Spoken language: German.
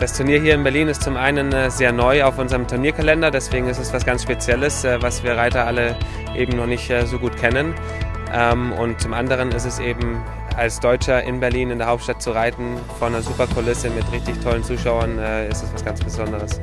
Das Turnier hier in Berlin ist zum einen äh, sehr neu auf unserem Turnierkalender, deswegen ist es was ganz Spezielles, äh, was wir Reiter alle eben noch nicht äh, so gut kennen. Ähm, und zum anderen ist es eben als Deutscher in Berlin in der Hauptstadt zu reiten, vor einer super Kulisse mit richtig tollen Zuschauern, ist es was ganz Besonderes.